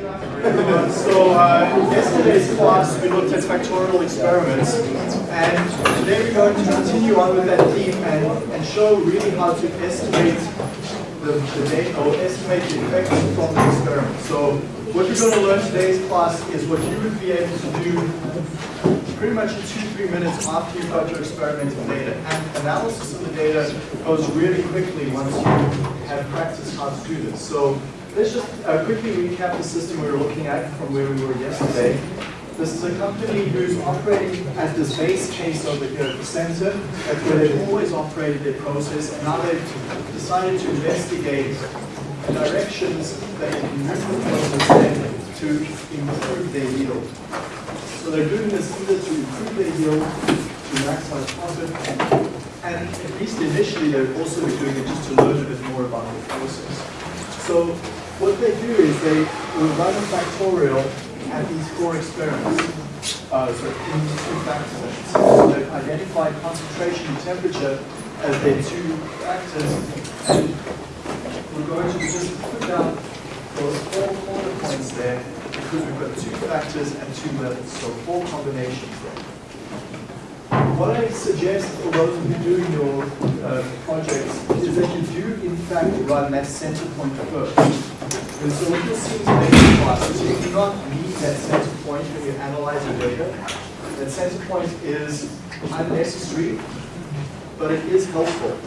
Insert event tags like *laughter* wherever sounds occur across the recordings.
So uh, yesterday's class we looked at factorial experiments and today we're going to continue on with that theme and, and show really how to estimate the, the data or estimate the effects from the experiment. So what we're going to learn today's class is what you would be able to do pretty much in two, three minutes after you've got your experimental data. And analysis of the data goes really quickly once you have practiced how to do this. So let's just uh, quickly recap the system we were looking at from where we were yesterday. This is a company who's operating at this base case over here at the center. That's where they've always operated their process, and now they've decided to investigate directions that they can move the process to improve their yield. So they're doing this either to improve their yield, to maximize profit, and at least initially they're also doing it just to learn a bit more about the process. So what they do is they run a factorial at these four experiments. Uh, so in these two factors. So they've identified concentration and temperature as their two factors, and we're going to just put down those four corner points there because we've got two factors and two levels, so four combinations there. What I suggest for those of you doing your uh, projects is that you do in fact run that center point first. And so what you'll see in today's class is you do not need that center point when you analyze your data. That center point is unnecessary, but it is helpful.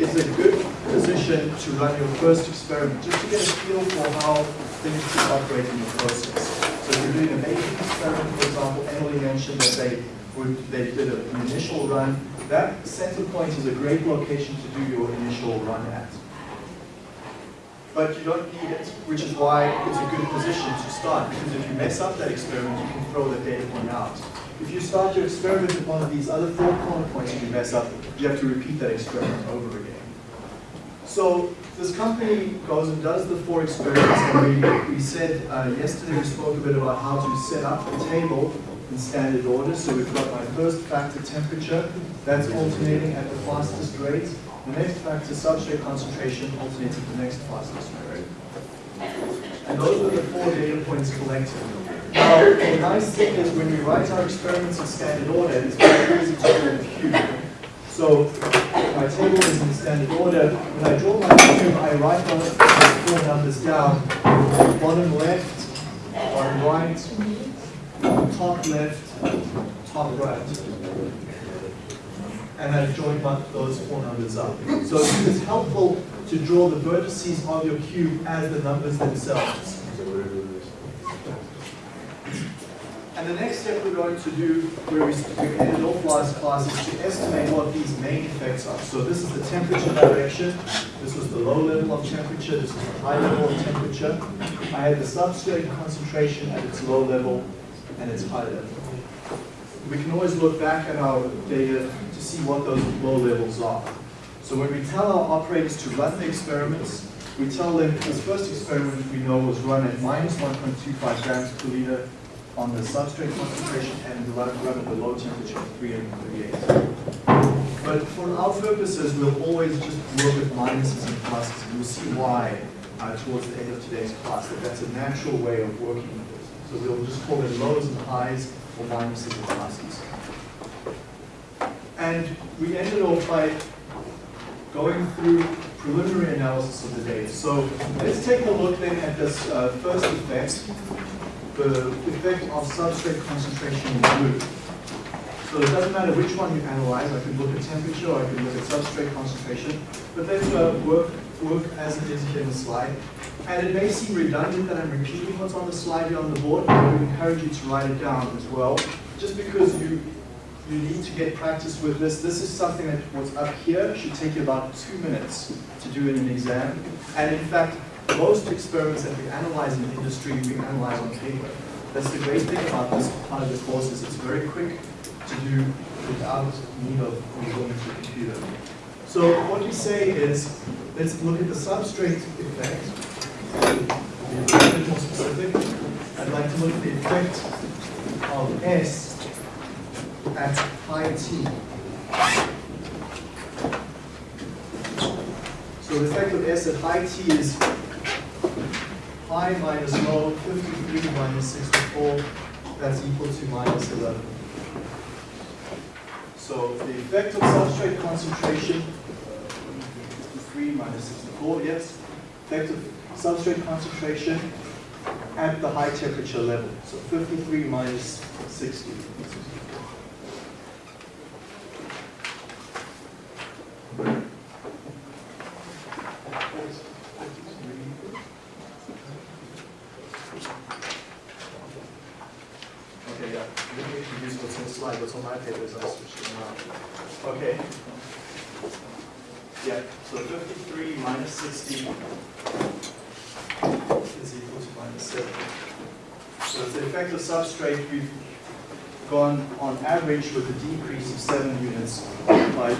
It's a good position to run your first experiment, just to get a feel for how things should operate in the process. So if you're doing a baking experiment, for example, Emily mentioned that they they did an initial run. That center point is a great location to do your initial run at. But you don't need it, which is why it's a good position to start, because if you mess up that experiment, you can throw the data point out. If you start your experiment with one of these other four corner points and you mess up, you have to repeat that experiment over again. So this company goes and does the four experiments, and we, we said uh, yesterday we spoke a bit about how to set up the table in standard order. So we've got my first factor temperature, that's alternating at the fastest rate. The next factor substrate concentration alternates at the next fastest rate. And those are the four data points collected. Now, the nice thing is when we write our experiments in standard order, it's very easy to cube. So my table is in standard order. When I draw my cube, I write those four numbers down. Bottom left, bottom right, top left, top right. And I've joined my, those four numbers up. So it's helpful to draw the vertices of your cube as the numbers themselves. And the next step we're going to do, where we, we ended off last class, is to estimate what these main effects are. So this is the temperature direction. This was the low level of temperature. This is the high level of temperature. I had the substrate concentration at its low level and its high level. We can always look back at our data to see what those low levels are. So when we tell our operators to run the experiments, we tell them this first experiment we know was run at minus 1.25 grams per liter on the substrate concentration and run at the low temperature of 338. But for our purposes, we'll always just work with minuses and pluses. We'll see why uh, towards the end of today's class, that that's a natural way of working. So we'll just call it lows and highs or minuses and pluses. And we ended off by going through preliminary analysis of the data. So let's take a look then at this uh, first effect the effect of substrate concentration in blue. So it doesn't matter which one you analyze. I could look at temperature, I could look at substrate concentration, but let's uh, work, work as it is here in the slide. And it may seem redundant that I'm repeating what's on the slide here on the board, but I would encourage you to write it down as well, just because you you need to get practice with this. This is something that what's up here should take you about two minutes to do in an exam. And in fact, most experiments that we analyze in the industry, we analyze on paper. That's the great thing about this part of the course is it's very quick to do without need of going to the computer. So what we say is, let's look at the substrate effect. A bit more specific, I'd like to look at the effect of S at high T. So the effect of S at high T is high minus low, 53 minus 64, that's equal to minus 11. So the effect of substrate concentration, 53 minus 64, yes. Effect of substrate concentration at the high temperature level. So 53 minus 60. Okay, yeah, let me use what's in the slide, what's on my paper is I switched it around. Okay. Yeah, so 53 minus 60 is equal to minus 7. So it's the effect of substrate, we've gone on average with a decrease of 7 units by,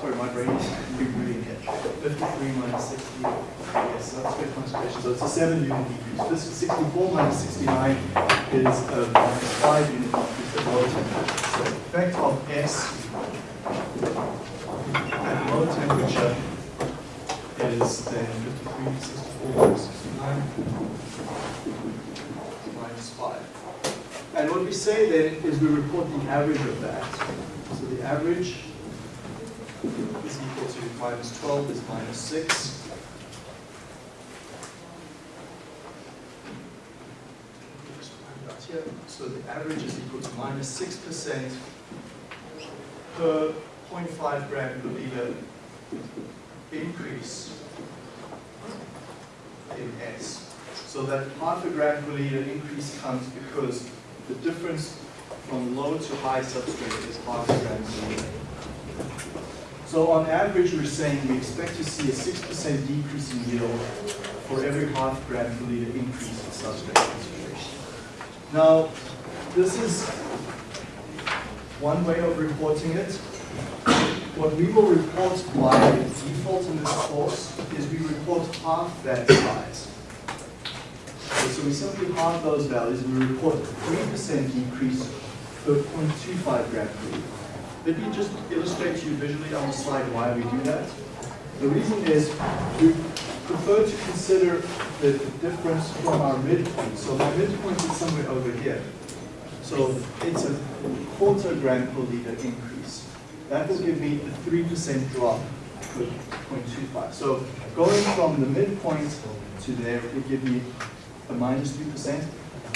sorry, my brain is *laughs* reading it. 53 minus 60, yes, substrate concentration, so it's a 7 unit decrease. This is 64 minus 69 is a minus 5 unit decrease at low temperature. So the effect of S at low temperature is then 53, 64, 69, minus 5. And what we say then is we report the average of that. So the average is equal to minus 12 is minus 6. So the average is equal to minus 6% per 0.5 gram per liter increase in S. So that half a gram per liter increase comes because the difference from low to high substrate is per liter. So on average, we're saying we expect to see a 6% decrease in yield for every half gram per liter increase in substrate concentration. Now, this is one way of reporting it. What we will report by default in this course is we report half that size. Okay, so we simply halve those values and we report a 3% decrease per 0.25 gram per liter. Let me just illustrate to you visually on the slide why we do that. The reason is we prefer to consider the difference from our midpoint. So my midpoint is somewhere over here. So it's a quarter gram per liter increase. That will give me a 3% drop per 0.25. So going from the midpoint to there will give me a minus 3%.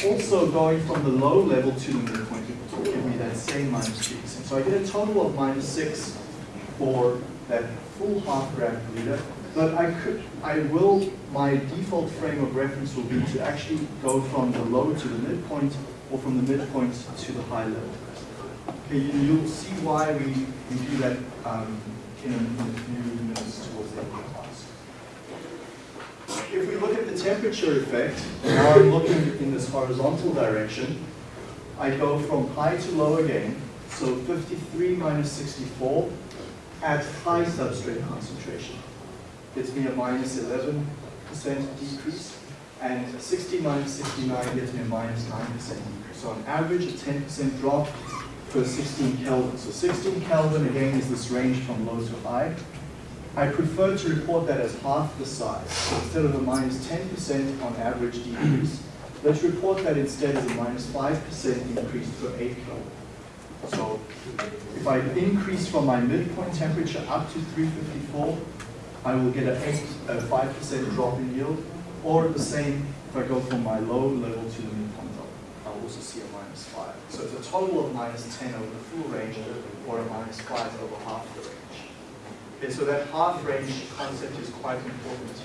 Also going from the low level to the midpoint will give me that same minus 3%. So I get a total of minus 6 for that full half gram per liter. But I could, I will, my default frame of reference will be to actually go from the low to the midpoint or from the midpoint to the high level. Okay, you, you'll see why we, we do that um, in a few minutes towards the end of the class. If we look at the temperature effect, now I'm looking in this horizontal direction, I go from high to low again, so 53 minus 64 at high substrate concentration. Gets me a minus 11% decrease, and 60 minus 69 gets me a minus 9% decrease. So on average, a 10% drop per 16 Kelvin. So 16 Kelvin, again, is this range from low to high. I prefer to report that as half the size. Instead of a minus 10% on average decrease, let's report that instead as a minus 5% increase per 8 Kelvin. So if I increase from my midpoint temperature up to 354, I will get a 5% drop in yield, or the same if I go from my low level to the midpoint, I'll also see a minus 5. So it's a total of minus 10 over the full range, or a minus 5 over half the range. Okay, so that half range concept is quite important.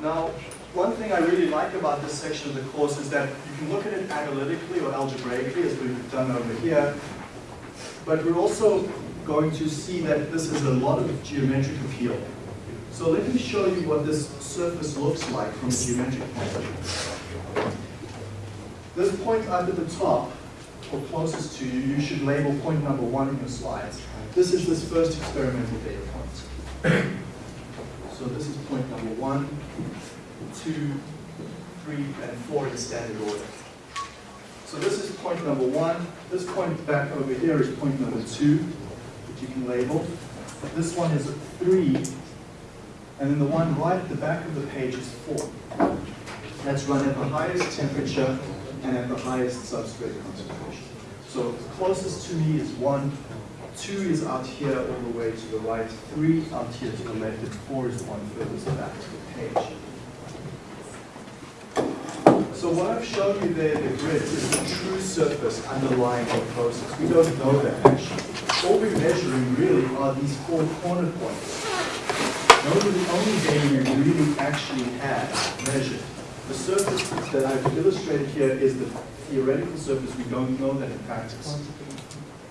Now, one thing I really like about this section of the course is that you can look at it analytically or algebraically, as we've done over here, but we're also going to see that this has a lot of geometric appeal. So let me show you what this surface looks like from a geometric point of view. This point under the top, or closest to you, you should label point number one in your slides. This is this first experimental data point. *coughs* So this is point number one, two, three, and four in standard order. So this is point number one. This point back over here is point number two, that you can label. This one is three, and then the one right at the back of the page is four. That's run at the highest temperature and at the highest substrate concentration. So closest to me is one, two is out here all the way to the right, three out here to the left, and four is the one furthest back to the page. So what I've shown you there, the grid, is the true surface underlying the process. We don't know that actually. All we're measuring really are these four corner points. Those are the only data we really actually have measured. The surface that I've illustrated here is the theoretical surface. We don't know that in practice.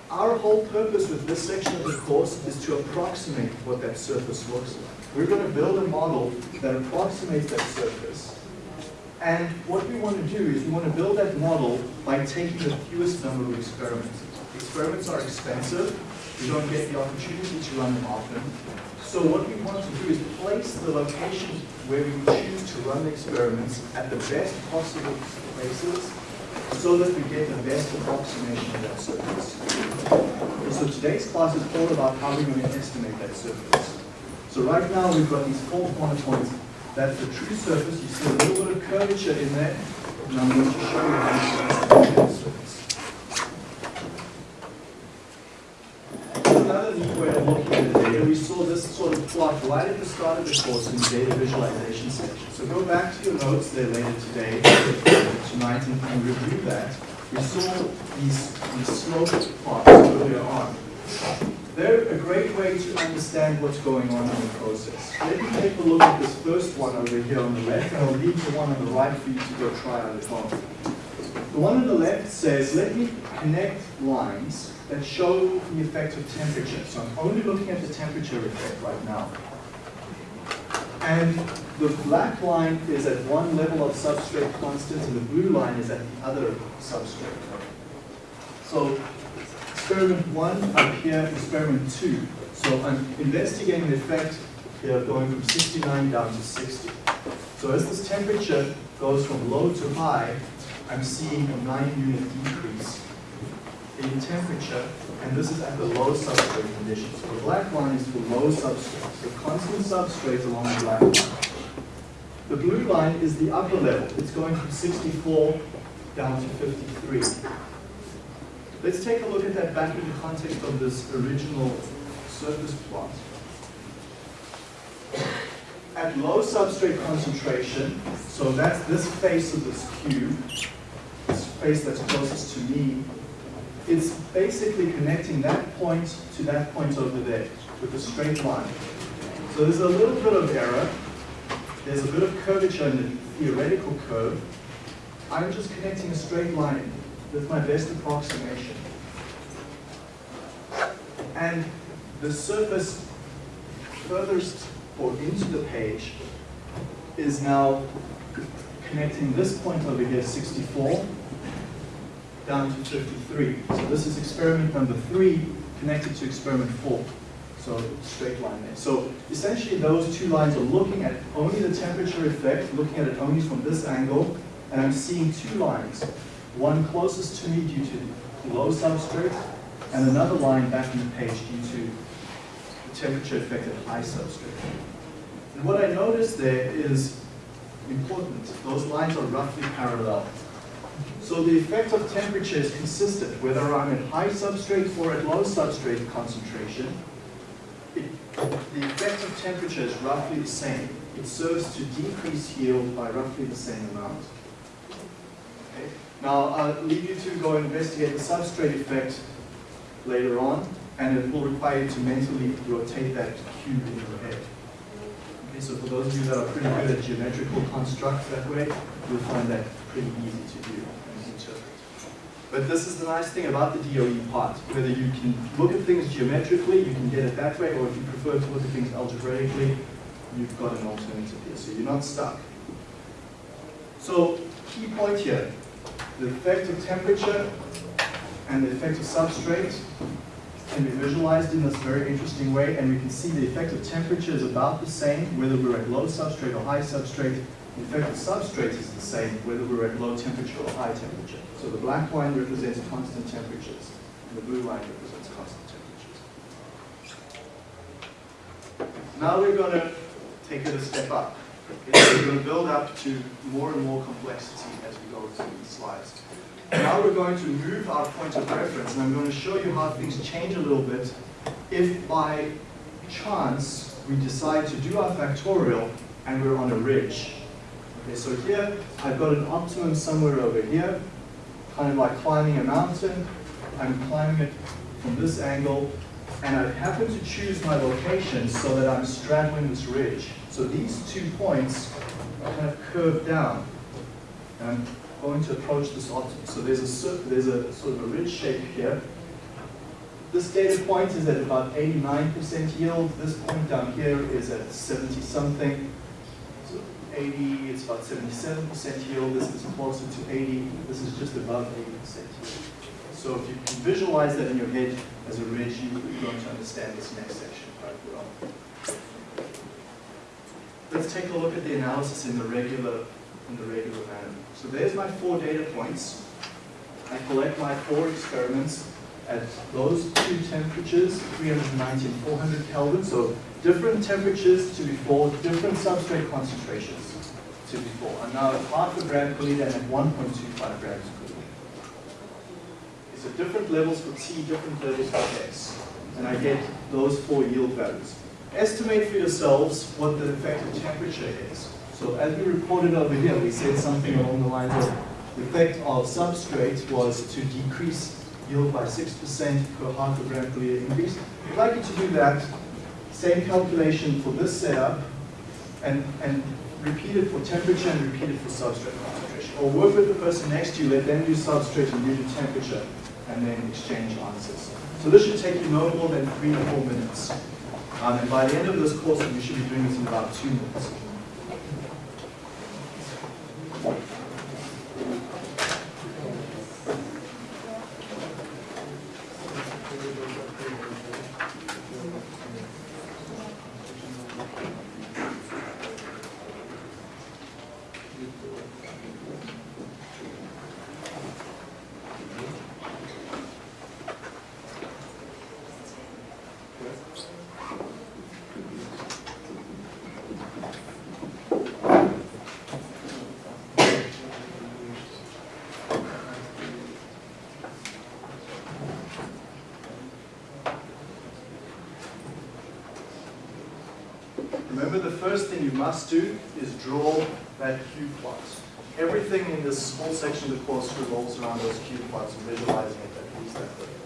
Our whole purpose with this section of the course is to approximate what that surface looks like. We're going to build a model that approximates that surface. And what we want to do is we want to build that model by taking the fewest number of experiments. Experiments are expensive. We don't get the opportunity to run them often. So what we want to do is place the locations where we choose to run the experiments at the best possible places so that we get the best approximation of that surface. So today's class is all about how we're going to estimate that surface. So right now we've got these four corner points. That's the true surface. You see a little bit of curvature in there, and I'm going to show you how to estimate that surface. Another neat way of looking at the data, we saw of plot right at the start of the course in the data visualization section. So go back to your notes there later today, tonight, and, and review that. We saw these, these slope plots earlier on. They're a great way to understand what's going on in the process. Let me take a look at this first one over here on the left, and I'll leave the one on the right for you to go try out at home. The one on the left says, let me connect lines that show the effect of temperature. So I'm only looking at the temperature effect right now. And the black line is at one level of substrate constant, and the blue line is at the other substrate. So experiment one up here, experiment two. So I'm investigating the effect here going from 69 down to 60. So as this temperature goes from low to high, I'm seeing a 9 unit decrease in temperature, and this is at the low substrate conditions. The black line is the low substrate, so constant substrate along the black line. The blue line is the upper level. It's going from 64 down to 53. Let's take a look at that back in the context of this original surface plot. At low substrate concentration, so that's this face of this cube, this face that's closest to me, it's basically connecting that point to that point over there with a straight line. So there's a little bit of error. There's a bit of curvature in the theoretical curve. I'm just connecting a straight line with my best approximation. And the surface furthest or into the page is now connecting this point over here, 64, down to 53. So this is experiment number three connected to experiment four. So straight line there. So essentially those two lines are looking at only the temperature effect, looking at it only from this angle, and I'm seeing two lines. One closest to me due to low substrate, and another line back in the page due to the temperature effect at high substrate. And what I notice there is important. Those lines are roughly parallel. So the effect of temperature is consistent, whether I'm at high substrate or at low substrate concentration. It, the effect of temperature is roughly the same. It serves to decrease yield by roughly the same amount. Okay. Now, I'll leave you to go investigate the substrate effect later on, and it will require you to mentally rotate that cube in your head. Okay, so for those of you that are pretty good at geometrical constructs that way, you'll find that pretty easy to do. But this is the nice thing about the DOE part, whether you can look at things geometrically, you can get it that way, or if you prefer to look at things algebraically, you've got an alternative here, so you're not stuck. So, key point here, the effect of temperature and the effect of substrate can be visualized in this very interesting way, and we can see the effect of temperature is about the same, whether we're at low substrate or high substrate, In fact, the substrate is the same whether we're at low temperature or high temperature. So the black line represents constant temperatures, and the blue line represents constant temperatures. Now we're going to take it a step up. Okay, we're going to build up to more and more complexity as we go through these slides. Now we're going to move our point of reference, and I'm going to show you how things change a little bit if by chance we decide to do our factorial and we're on a ridge. Okay, so here I've got an optimum somewhere over here, kind of like climbing a mountain. I'm climbing it from this angle, and I happen to choose my location so that I'm straddling this ridge. So these two points are kind of curved down. And I'm going to approach this optimum. So there's a, there's a sort of a ridge shape here. This data point is at about 89% yield. This point down here is at 70 something. 80, it's about 77% yield. This is closer to 80. This is just above 80% yield. So if you can visualize that in your head as a ridge, you're going to understand this next section quite well. Let's take a look at the analysis in the regular in the regular manner. So there's my four data points. I collect my four experiments at those two temperatures, 390 and 400 Kelvin. So different temperatures to before, different substrate concentrations to before. I'm now at half a gram per liter and at 1.25 grams per liter. So different levels for T, different levels for S. And I get those four yield values. Estimate for yourselves what the effective temperature is. So as we reported over here, we said something along the lines of the effect of substrate was to decrease yield by 6% per half a gram per liter increase. I'd like you to do that same calculation for this setup and, and repeat it for temperature and repeat it for substrate concentration. Or work with the person next to you, let them do substrate and you do temperature, and then exchange answers. So this should take you no more than three to four minutes. Um, and by the end of this course, you should be doing this in about two minutes. Remember the first thing you must do is draw that cube plot. Everything in this whole section of the course revolves around those cube plots and visualizing it at least that way.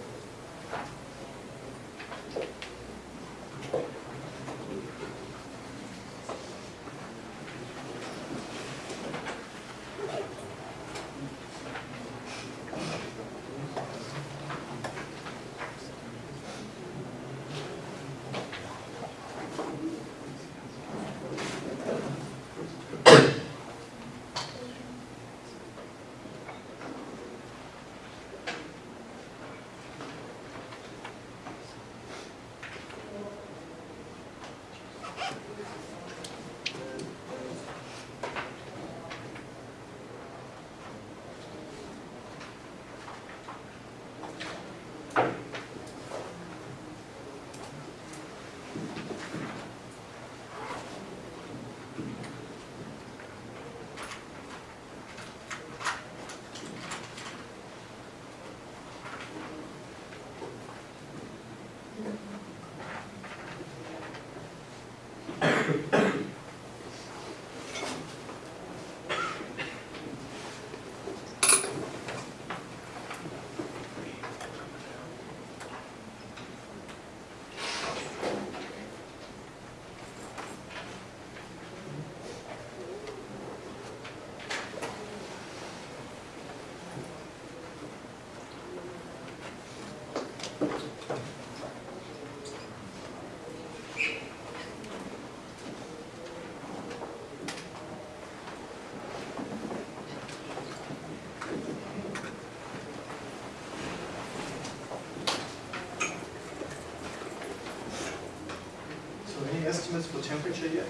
Estimates for temperature yet?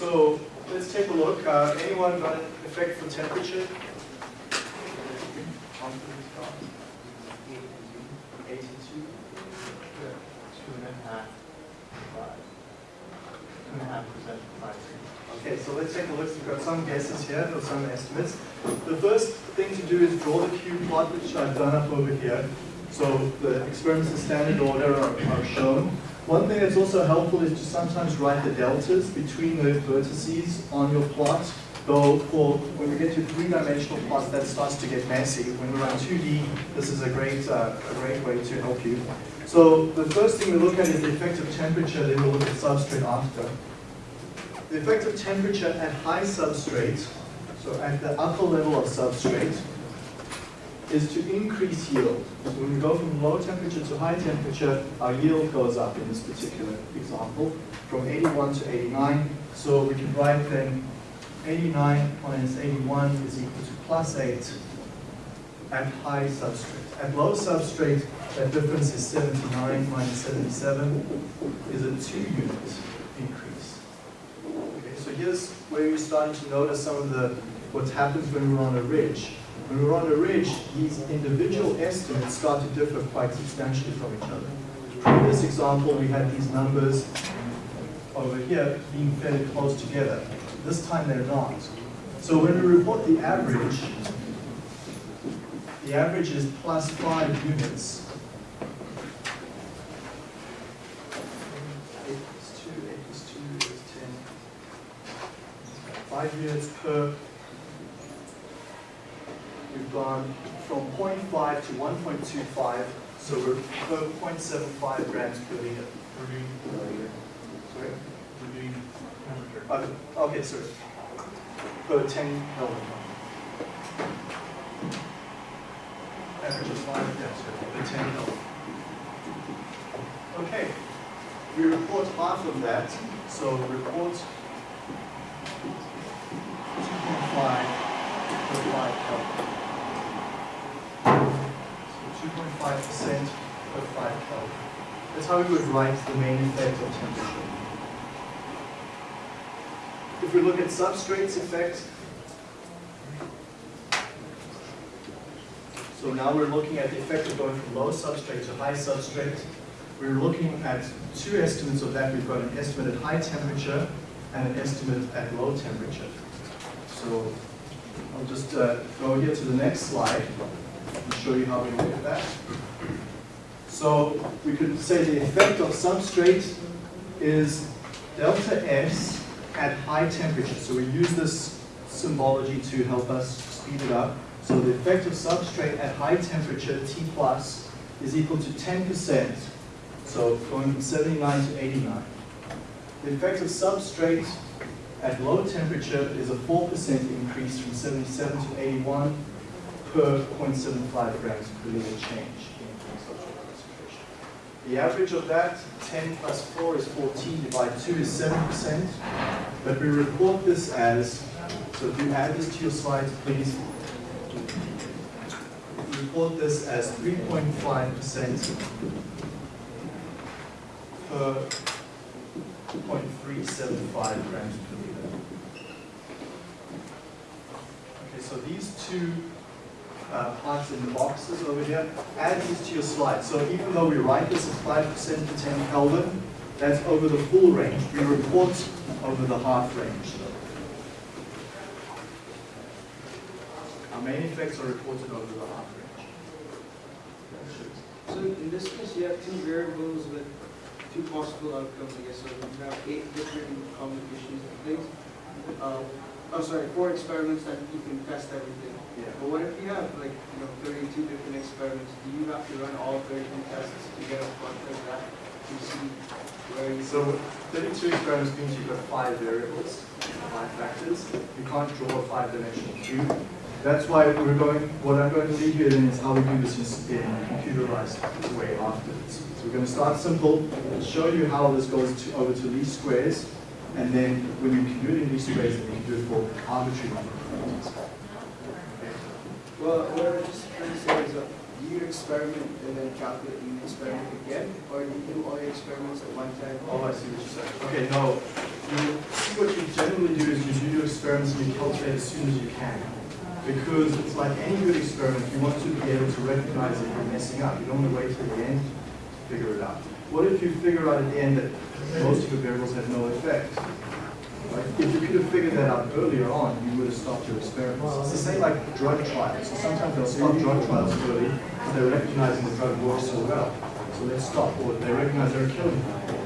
So let's take a look. Uh, anyone got an effect for temperature? 82. Two and a half. Two and a half percent. Okay, so let's take a look. We've got some guesses here, or some estimates. The first thing to do is draw the cube plot, which I've done up over here. So the experiments in standard order are, are shown. One thing that's also helpful is to sometimes write the deltas between the vertices on your plot. Though for when we get to three-dimensional plots, that starts to get messy. When we run 2D, this is a great, uh, a great way to help you. So the first thing we look at is the effective temperature, then we'll look at substrate after. The effective temperature at high substrate, so at the upper level of substrate, is to increase yield. When we go from low temperature to high temperature, our yield goes up in this particular example, from 81 to 89. So we can write then 89 minus 81 is equal to plus 8 at high substrate. At low substrate, that difference is 79 minus 77 is a 2 unit increase. Okay, so here's where you're starting to notice some of the what happens when we're on a ridge. When we're on a ridge, these individual estimates start to differ quite substantially from each other. In this example, we had these numbers over here being fairly close together. This time they're not. So when we report the average, the average is plus five units. Eight plus two, eight plus two is ten. Five units per. We've gone from 0.5 to 1.25, so we're per 0.75 grams per liter. We're doing, Sorry? we're doing temperature. Uh, Okay, sorry. Per 10 Kelvin. Average is 5, yes, per 10 Kelvin. Okay, we report half of that, so report 2.5 per 5 Kelvin. So 2.5% per 5 Kelvin. That's how we would write the main effect of temperature. If we look at substrates effect, so now we're looking at the effect of going from low substrate to high substrate. We're looking at two estimates of that. We've got an estimate at high temperature and an estimate at low temperature. So I'll just uh, go here to the next slide and show you how we at that. So we could say the effect of substrate is delta S at high temperature. So we use this symbology to help us speed it up. So the effect of substrate at high temperature, T plus, is equal to 10%. So going from 79 to 89. The effect of substrate at low temperature is a 4% increase from 77 to 81 per 0.75 grams per liter change in concentration. The average of that, 10 plus 4 is 14, divided 2 is 7%. But we report this as, so if you add this to your slides, please. Report this as 3.5% per 0.375 grams per liter. Okay, so these two uh, parts in the boxes over here, add these to your slide. So even though we write this as 5% to 10 Kelvin, that's over the full range. We report over the half range. Our main effects are reported over the half range. So in this case, you have two variables with two possible outcomes, I guess. So you have eight different combinations of things. Um, oh, sorry, four experiments that you can test everything. Yeah. But what if you have like, you know, 32 different experiments? Do you have to run all 32 tests to get a like that to see where you So 32 experiments means you've got five variables, five factors. You can't draw a five-dimensional cube. That's why we're going, what I'm going to leave you in is how we do this in in a computerized way afterwards. So we're going to start simple, show you how this goes to, over to least squares, and then when you can do it in squares, then you can do it for arbitrary number of problems. Well, what I'm just trying to say is, uh, do you experiment and then calculate and experiment again? Or do you do all your experiments at one time? Oh, I see what you're saying. Okay, no, you see what you generally do is you do your experiments and you calculate as soon as you can. Because it's like any good experiment, you want to be able to recognize if you're messing up. You don't want to wait till the end to figure it out. What if you figure out at the end that most of your variables have no effect? Right? If you could have figured that out earlier on, you would have stopped your experiments. It's the same like drug trials. So sometimes they'll stop drug trials early because they're recognizing the drug works so well. So let's stop. Or they recognize they're killing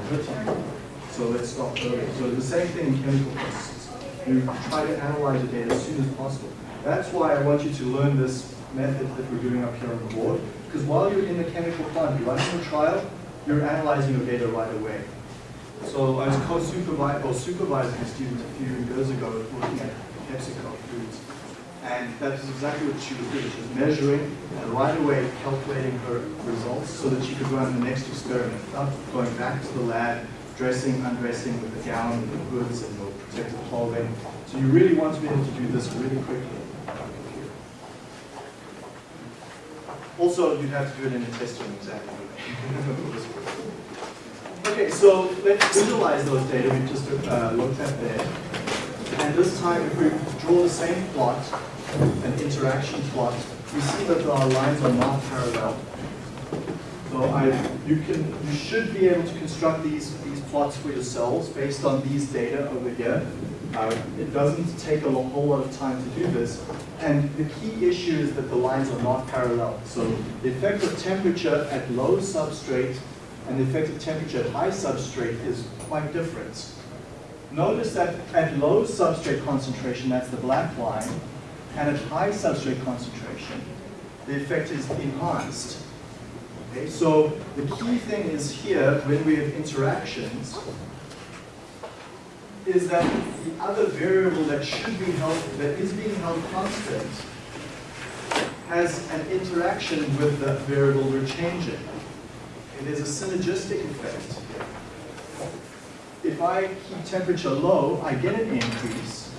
people. So let's stop early. So the same thing in chemical processes. You try to analyze the data as soon as possible. That's why I want you to learn this method that we're doing up here on the board. Because while you're in the chemical plant, you're running a trial, you're analyzing your data right away. So I was co-supervising, or supervising a student a few years ago working at PepsiCo Foods. And that is exactly what she was doing. She was measuring and right away calculating her results so that she could run the next experiment, not going back to the lab, dressing, undressing with the gown and the hoods and the protective clothing. So you really want to be able to do this really quickly. Also, you'd have to do it in a test room exactly. *laughs* okay, so let's visualize those data we just uh, looked at there. And this time, if we draw the same plot, an interaction plot, we see that our lines are not parallel. So I, you can, you should be able to construct these these plots for yourselves based on these data over here. Uh, it doesn't take a whole lot of time to do this. And the key issue is that the lines are not parallel. So the effect of temperature at low substrate and the effect of temperature at high substrate is quite different. Notice that at low substrate concentration, that's the black line, and at high substrate concentration, the effect is enhanced. Okay, so the key thing is here, when we have interactions, is that the other variable that should be held, that is being held constant, has an interaction with the variable we're changing. It is a synergistic effect. If I keep temperature low, I get an increase.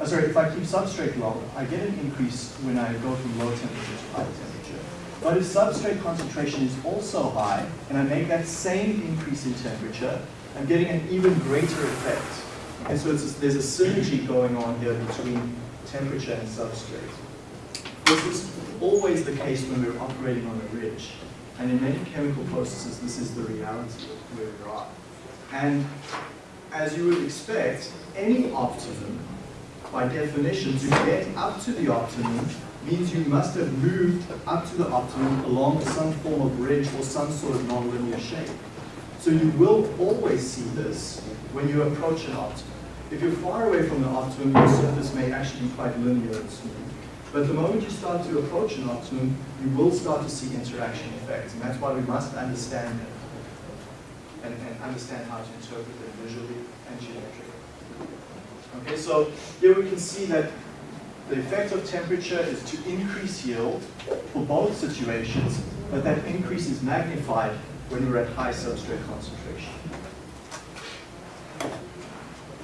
Uh, sorry, if I keep substrate low, I get an increase when I go from low temperature to high temperature. But if substrate concentration is also high, and I make that same increase in temperature, I'm getting an even greater effect. And so there's a synergy going on here between temperature and substrate. This is always the case when we're operating on a ridge. And in many chemical processes, this is the reality where we are. And as you would expect, any optimum, by definition, to get up to the optimum means you must have moved up to the optimum along some form of ridge or some sort of nonlinear shape. So you will always see this when you approach an optimum. If you're far away from the optimum, your surface may actually be quite linear and smooth. But the moment you start to approach an optimum, you will start to see interaction effects. And that's why we must understand them and, and understand how to interpret them visually and geometrically. Okay, so here we can see that the effect of temperature is to increase yield for both situations, but that increase is magnified when we're at high substrate concentration.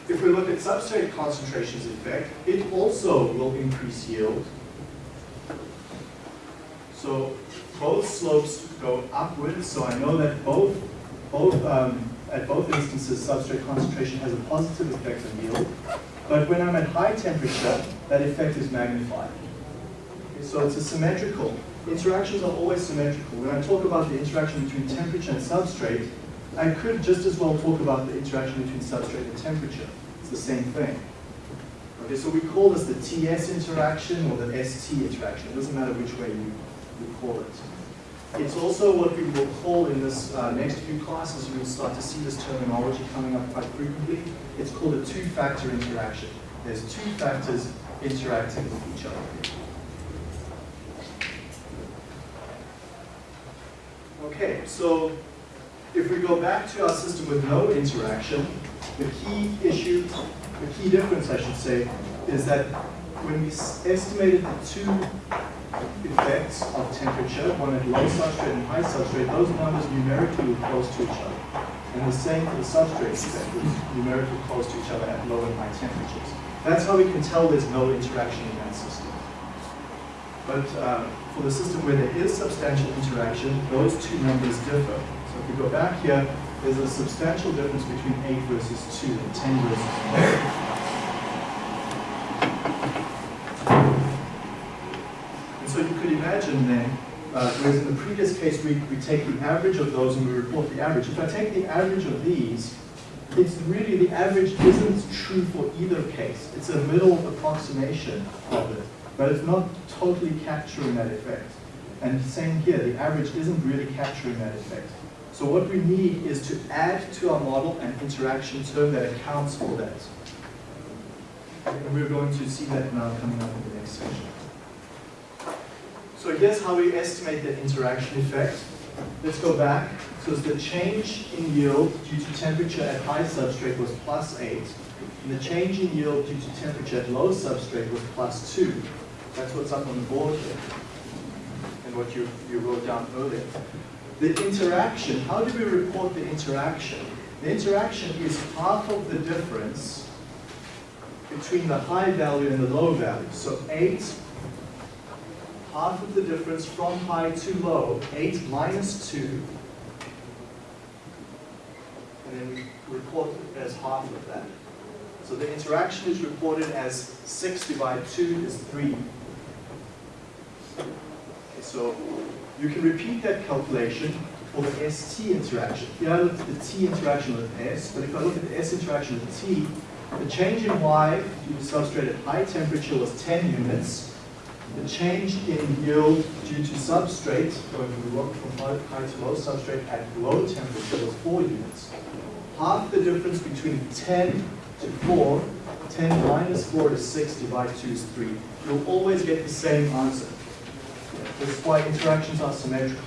If we look at substrate concentrations effect, it also will increase yield. So both slopes go upwards, so I know that both, both um, at both instances, substrate concentration has a positive effect on yield. But when I'm at high temperature, that effect is magnified. Okay, so it's a symmetrical. Interactions are always symmetrical. When I talk about the interaction between temperature and substrate, I could just as well talk about the interaction between substrate and temperature. It's the same thing. Okay, so we call this the TS interaction or the ST interaction. It doesn't matter which way you, you call it. It's also what we will call in this uh, next few classes, you'll start to see this terminology coming up quite frequently. It's called a two-factor interaction. There's two factors interacting with each other. Okay, so if we go back to our system with no interaction, the key issue, the key difference I should say, is that when we estimated the two effects of temperature, one at low substrate and high substrate, those numbers numerically were close to each other. And the same for the substrate effect, was numerically close to each other at low and high temperatures. That's how we can tell there's no interaction in that system. But uh, for the system where there is substantial interaction, those two numbers differ. If we go back here, there's a substantial difference between 8 versus 2 and 10 versus 1. And so you could imagine then, uh, whereas in the previous case we, we take the average of those and we report the average. If I take the average of these, it's really the average isn't true for either case. It's a middle approximation of it, but it's not totally capturing that effect. And same here, the average isn't really capturing that effect. So what we need is to add to our model an interaction term that accounts for that. And we're going to see that now coming up in the next section. So here's how we estimate the interaction effect. Let's go back. So the change in yield due to temperature at high substrate was plus 8. And the change in yield due to temperature at low substrate was plus 2. That's what's up on the board here. And what you, you wrote down earlier. The interaction, how do we report the interaction? The interaction is half of the difference between the high value and the low value. So 8 half of the difference from high to low, 8 minus 2, and then we report it as half of that. So the interaction is reported as 6 divided 2 is 3. So you can repeat that calculation for the ST interaction. Here I looked at the T interaction with S, but if I look at the S interaction with T, the change in Y due to substrate at high temperature was 10 units, the change in yield due to substrate, going from, from high to low substrate at low temperature was 4 units. Half the difference between 10 to 4, 10 minus 4 is 6, divided 2 is 3. You'll always get the same answer. Is why interactions are symmetrical.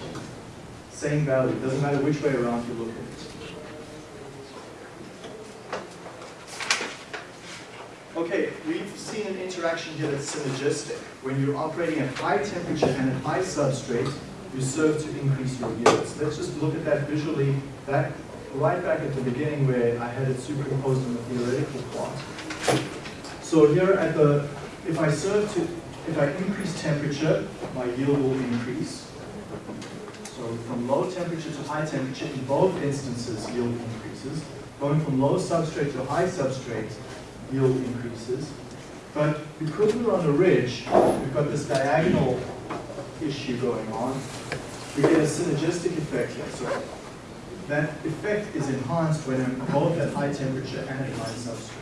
Same value, doesn't matter which way around you look at it. Okay, we've seen an interaction here that's synergistic. When you're operating at high temperature and at high substrate, you serve to increase your yields. Let's just look at that visually back, right back at the beginning where I had it superimposed on the theoretical plot. So here at the, if I serve to, if I increase temperature, my yield will increase. So from low temperature to high temperature, in both instances, yield increases. Going from low substrate to high substrate, yield increases. But because we're on a ridge, we've got this diagonal issue going on. We get a synergistic effect here. So that effect is enhanced when I'm both at high temperature and at high substrate.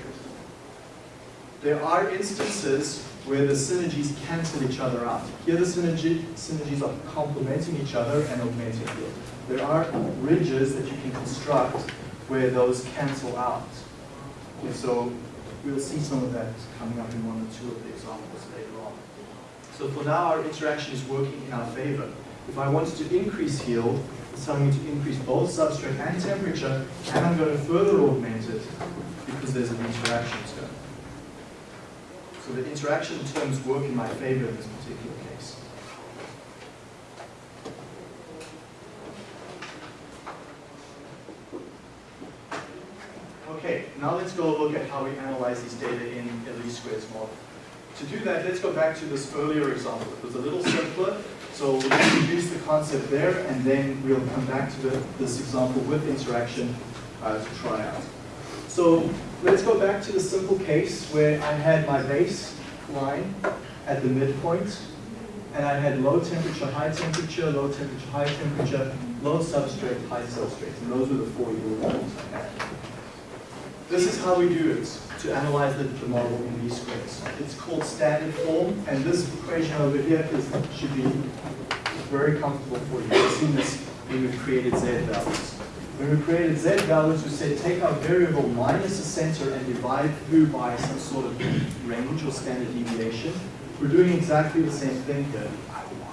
There are instances where the synergies cancel each other out. Here the synergy, synergies are complementing each other and augmenting yield. There are ridges that you can construct where those cancel out. Okay, so we'll see some of that coming up in one or two of the examples later on. So for now, our interaction is working in our favor. If I wanted to increase yield, it's telling me to increase both substrate and temperature, and I'm going to further augment it because there's an interaction term. So the interaction terms work in my favor in this particular case. Okay, now let's go look at how we analyze these data in a least squares model. To do that, let's go back to this earlier example. It was a little simpler, so we'll introduce the concept there, and then we'll come back to the, this example with interaction uh, to try out. So let's go back to the simple case where I had my base line at the midpoint, and I had low temperature, high temperature, low temperature, high temperature, low substrate, high substrate, and those were the four yield values I had. This is how we do it to analyze the, the model in least squares. It's called standard form, and this equation over here is, should be very comfortable for you. You've seen this when we've created z values. When we created z values, we said take our variable minus the center and divide through by some sort of range or standard deviation. We're doing exactly the same thing here.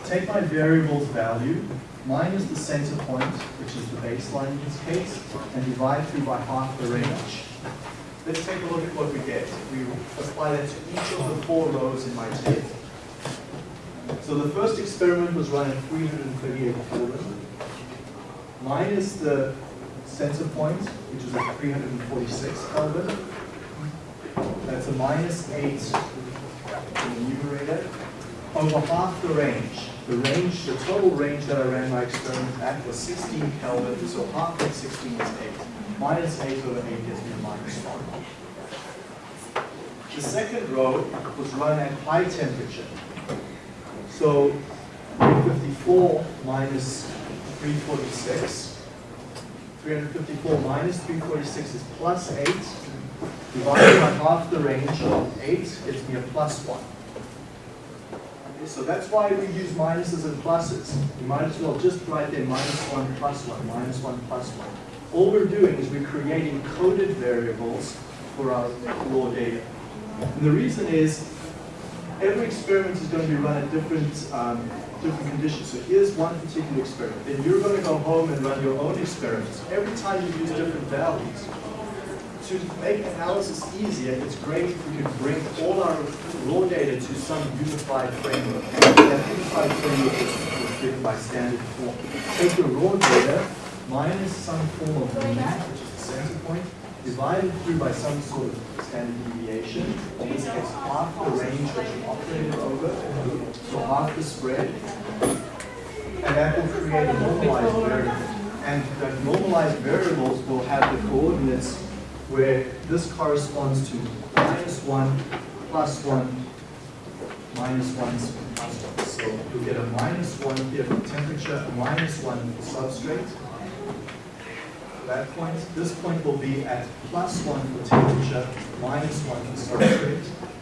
Take my variable's value minus the center point, which is the baseline in this case, and divide through by half the range. Let's take a look at what we get. We apply that to each of the four rows in my table. So the first experiment was run at 338 Kelvin, minus the center point, which is at 346 Kelvin. That's a minus 8 in the numerator. over half the range. The range, the total range that I ran my experiment at was 16 Kelvin, so half of 16 is 8. Minus 8 over 8 gives me a minus 1. The second row was run at high temperature. So 354 minus 346. 354 minus 346 is plus 8. Divided by half the range of 8 gives me a plus 1. Okay, so that's why we use minuses and pluses. You might as well just write there minus 1 plus 1, minus 1 plus 1. All we're doing is we're creating coded variables for our raw data. And the reason is every experiment is going to be run at different, um, different conditions. So here's one particular experiment. Then you're going to go home and run your own experiments. Every time you use different values. To make analysis easier, it's great if we can bring all our raw data to some unified framework. That unified framework is, given by standard form. Take your raw data minus some form of mean, which is the center point, divided through by some sort of standard deviation. In this case, half the range that you operated over, so half the spread. And that will create a normalized variable. And the normalized variables will have the coordinates where this corresponds to minus 1, plus 1, minus 1, plus 1. So you'll get a minus 1 here for temperature, minus 1 for substrate that point. This point will be at plus 1 for temperature, minus 1 for substrate.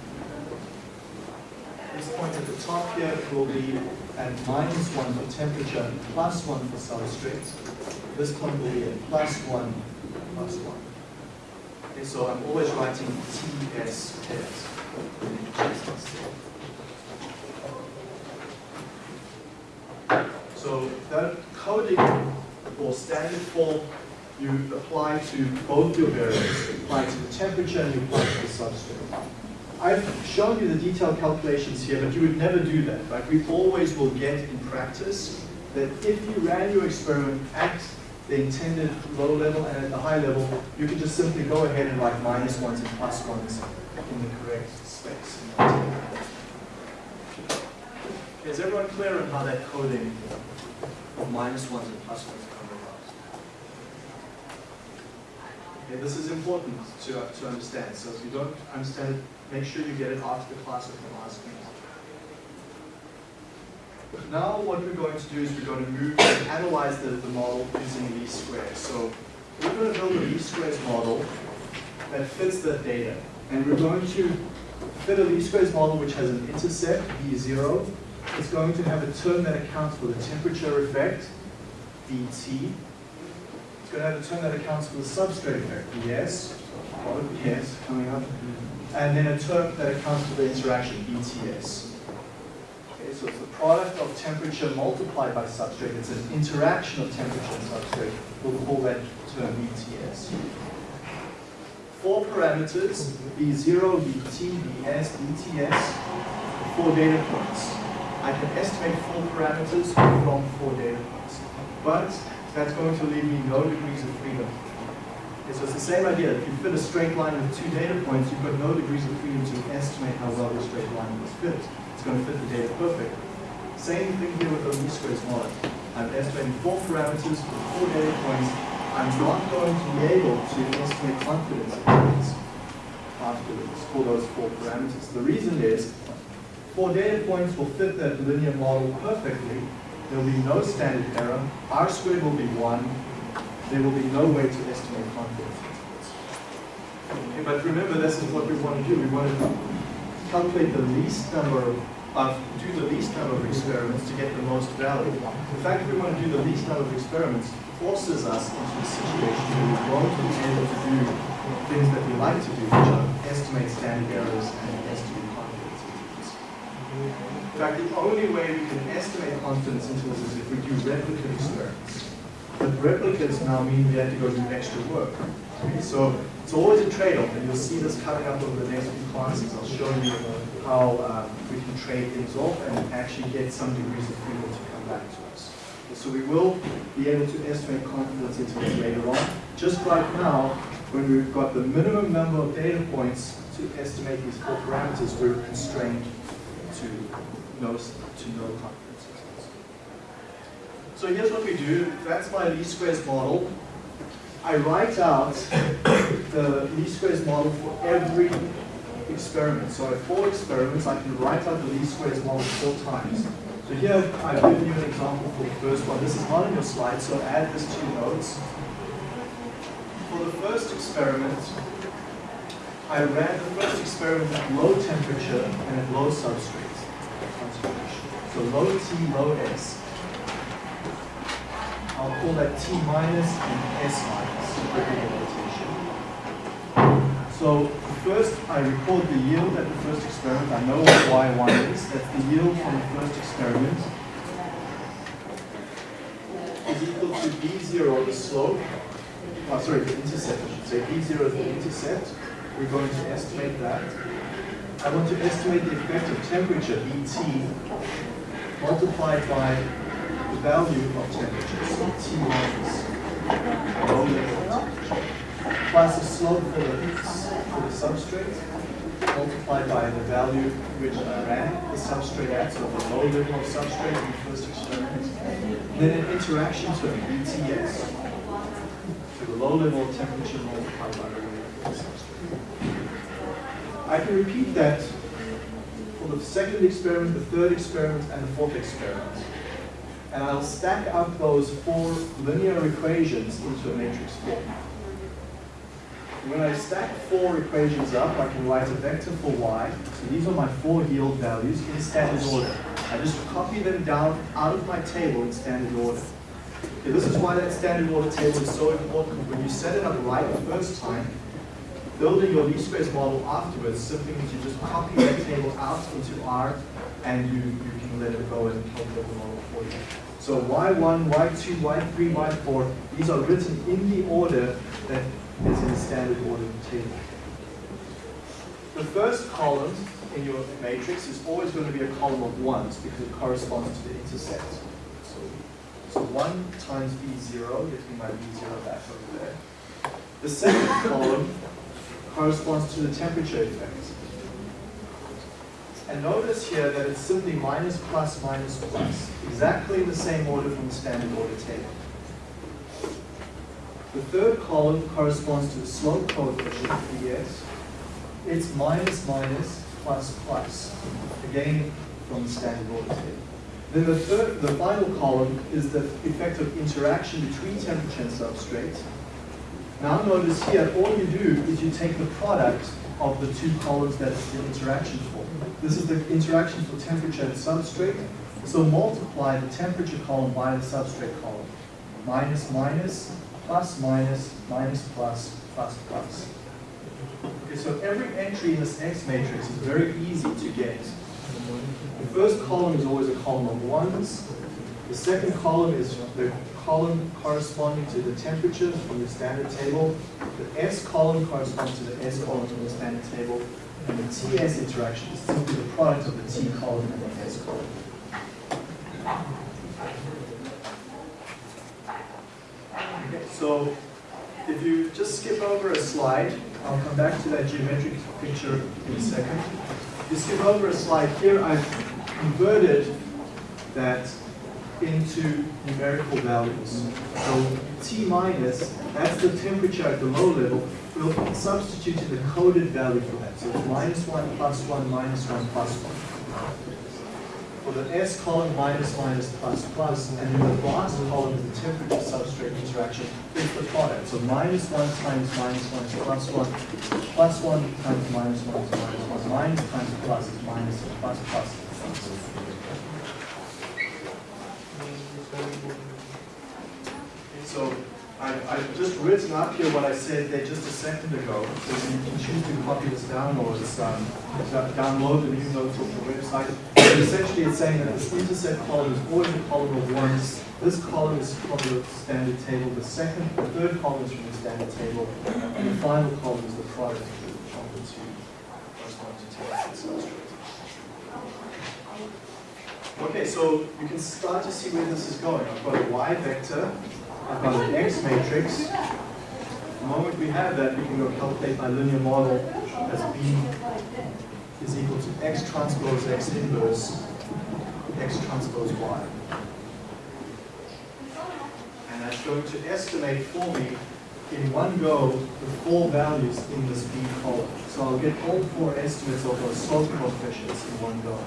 This point at the top here will be at minus 1 for temperature, plus 1 for substrate. This point will be at plus 1, plus 1. Okay, so I'm always writing TS pairs. So that coding or standard form you apply to both your variables. You apply to the temperature and you apply to the substrate. I've shown you the detailed calculations here, but you would never do that, right? We always will get in practice that if you ran your experiment at the intended low level and at the high level, you can just simply go ahead and write minus ones and plus ones in the correct space. Is everyone clear on how that coding of minus ones and plus ones come about? This is important to, to understand. So if you don't understand it, make sure you get it after the class or from asking. Now what we're going to do is we're going to move and analyze the, the model using least squares. So we're going to build a least squares model that fits the data. And we're going to fit a least squares model which has an intercept, B0. It's going to have a term that accounts for the temperature effect, BT. It's going to have a term that accounts for the substrate effect, yes, yes, coming up. And then a term that accounts for the interaction, ETS. Okay, so it's the product of temperature multiplied by substrate. It's an interaction of temperature and substrate. We'll call that term ETS. Four parameters, B0, BT, BS, ETS, four data points. I can estimate four parameters from four data points. But that's going to leave me no degrees of freedom. Okay, so it's the same idea. If you fit a straight line with two data points, you've got no degrees of freedom to estimate how well the straight line was fit. It's going to fit the data perfectly. Same thing here with the least squares model. I'm estimating four parameters for four data points. I'm not going to be able to estimate confidence intervals for those four parameters. The reason is four data points will fit that linear model perfectly. There will be no standard error. R squared will be 1. There will be no way to estimate confidence intervals. Okay, but remember, this is what we want to do. We want to calculate the least number of, uh, do the least number of experiments to get the most value. The fact that we want to do the least number of experiments forces us into a situation where we won't be able to do things that we like to do, which are estimate standard errors and estimate confidence intervals. In fact, the only way we can estimate confidence intervals is if we do replicate experiments. But replicates now mean we have to go do extra work. So it's always a trade-off, and you'll see this coming up over the next few classes. I'll show you how um, we can trade things off and actually get some degrees of freedom to come back to us. So we will be able to estimate confidence intervals later on. Just like now, when we've got the minimum number of data points to estimate these four parameters, we're constrained to to no intervals. So here's what we do. That's my least squares model. I write out the least squares model for every experiment. So I have four experiments. I can write out the least squares model four times. So here I've given you an example for the first one. This is not in your slide, so add this to your notes. For the first experiment, I ran the first experiment at low temperature and at low substrate So low T, low S. I'll call that T minus and S minus, regular notation. So first, I record the yield at the first experiment. I know what Y1 is. That's the yield from the first experiment. Is equal to B0, the slope. Oh, sorry, the intercept, I should say. B0 is the intercept. We're going to estimate that. I want to estimate the effect of temperature, ET, multiplied by the value of temperature, so T minus plus the slope for the, for the substrate, multiplied by the value which I ran the substrate at, so the low level of substrate in the first experiment. Then an interaction term, ETS, to the low level of temperature multiplied by the low level of substrate. I can repeat that for the second experiment, the third experiment, and the fourth experiment. And I'll stack up those four linear equations into a matrix form. When I stack four equations up, I can write a vector for y. So these are my four yield values in standard order. I just copy them down out of my table in standard order. Okay, this is why that standard order table is so important. When you set it up right the first time, building your least squares model afterwards simply means you just copy that table out into R and you, you can let it go and calculate the model for you. So Y1, Y2, Y3, Y4, these are written in the order that is in the standard order table. The first column in your matrix is always going to be a column of ones because it corresponds to the intercept. So, so 1 times B0 gives me my B0 back over there. The second column corresponds to the temperature effect. And notice here that it's simply minus, plus, minus, plus, exactly in the same order from the standard order table. The third column corresponds to the slope coefficient, Ds. It's minus, minus, plus, plus, again from the standard order table. Then the third, the final column is the effect of interaction between temperature and substrate. Now notice here, all you do is you take the product of the two columns that it's the interaction for. This is the interaction for temperature and substrate. So multiply the temperature column by the substrate column. Minus, minus, plus, minus, minus, plus, plus, plus. Okay, so every entry in this X matrix is very easy to get. The first column is always a column of ones. The second column is the column corresponding to the temperature from the standard table. The S column corresponds to the S column from the standard table. And the TS interaction is simply the product of the T column and the S column. Okay, so if you just skip over a slide, I'll come back to that geometric picture in a second. If you skip over a slide here, I've converted that into numerical values. So T minus, that's the temperature at the low level. We'll substitute in the coded value for that. So it's minus 1, plus 1, minus 1, plus 1. For the S column, minus, minus, plus, plus, and in the last column is the temperature substrate interaction. It's the product. So minus 1 times minus 1 is plus 1, plus 1 times minus 1 is minus 1, minus times plus is minus, plus, plus. So I, I've just written up here what I said there just a second ago. So you can choose to copy this down or just um, download the new notes off the website. But essentially it's saying that this intercept column is always a column of ones. This column is from the standard table. The second, the third column is from the standard table. And the final column is the product of the, two to substrate. Okay, so you can start to see where this is going. I've got a y vector, I've got an x matrix. The moment we have that, we can go calculate my linear model as b is equal to x transpose x inverse x transpose y. And that's going to estimate for me in one go the four values in this B column. So I'll get all four estimates of those slope coefficients in one go.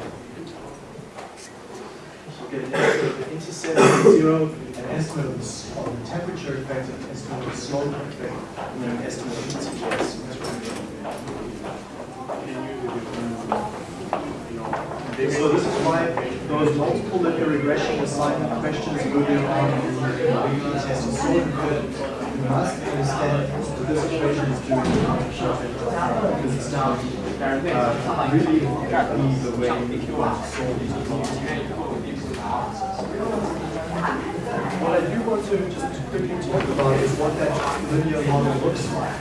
Of the intercept of zero, an estimate of the, temperature effect, an estimate of the slope effect, and then an estimate of the TS. So this is why those multiple linear regression assignment questions earlier on in the test are so important. You must understand what this equation is doing because it's now uh, really the way you solve these problems. What I do want to just quickly talk about is what that linear model looks like.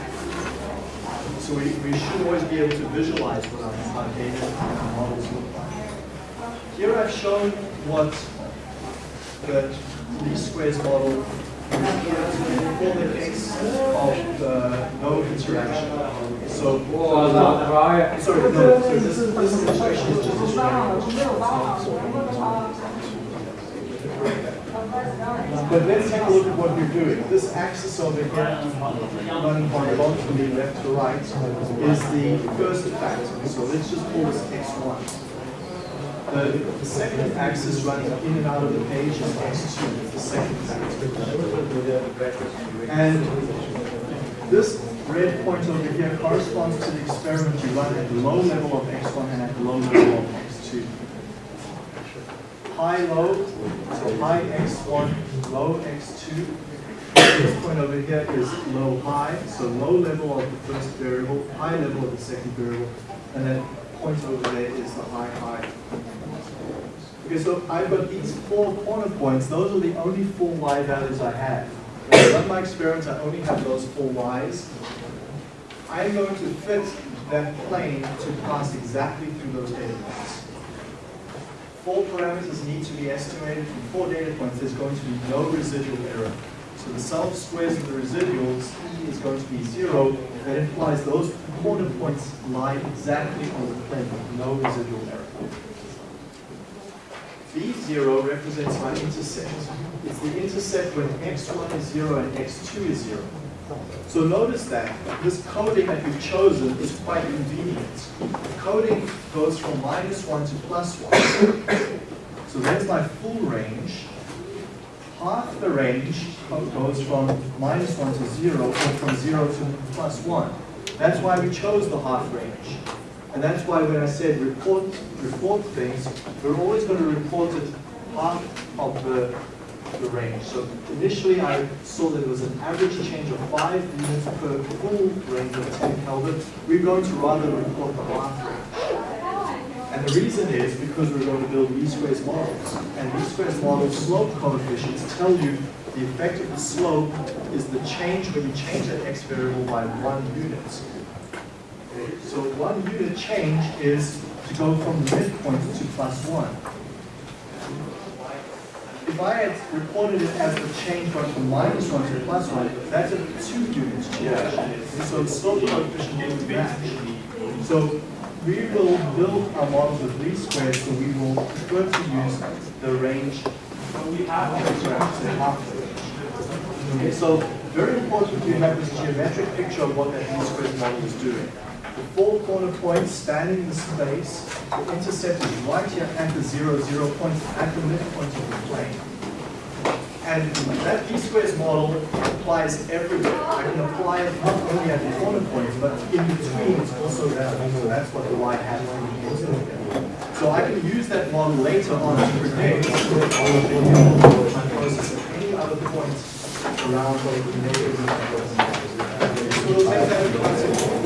So we, we should always be able to visualize what our, our data and our models look like. Here I've shown what the least squares model for the case of the no interaction. So, sorry, no, so this, this situation is just But let's take a look at what we're doing. This axis over here, running horizontally left to right, is the first factor. So let's just call this x1. The, the second axis running in and out of the page is x2, it's the second factor. And this red point over here corresponds to the experiment you run at the low level of x1 and at the low level of x2. High, low, so high x1, low x2. This point over here is low, high, so low level of the first variable, high level of the second variable, and then point over there is the high, high. Okay, so I've got these four corner points. Those are the only four y values I have. When I run my experiments, I only have those four y's. I'm going to fit that plane to pass exactly through those data points. Four parameters need to be estimated from four data points. There's going to be no residual error. So the sum of squares of the residuals, E is going to be zero. That implies those corner points lie exactly on the plane with no residual error. B0 represents my intercept. It's the intercept when x1 is 0 and x2 is 0. So notice that this coding that we've chosen is quite convenient. Coding goes from minus 1 to plus 1. *coughs* So there's my full range. Half the range goes from minus 1 to 0 or from 0 to plus 1. That's why we chose the half range. And that's why when I said report, report things, we're always going to report it half of the, the range. So initially I saw that it was an average change of 5 units per full range of 10 Kelvin. We're going to rather report the half range. And the reason is because we're going to build least squares models. And least squares model slope coefficients tell you the effect of the slope is the change when you change that x variable by one unit. So one unit change is to go from the midpoint to plus one. If I had reported it as the change going from minus one to plus one, that's a two unit change. So it's the slope coefficient would match. So we will build our models with least squares, so we will prefer to use the range. sorry, say half the range. Okay, so very important to have this geometric picture of what that least squares model is doing. The four corner points spanning the space, the intercept is right here at the zero, zero point, at the midpoint of the plane. And that least squares model applies everywhere. I can apply it not only at the corner points, but in between it's also relevant. So that's what the y hat means. So I can use that model later on to predict my process at any other point around the neighborhood. So take that into consideration.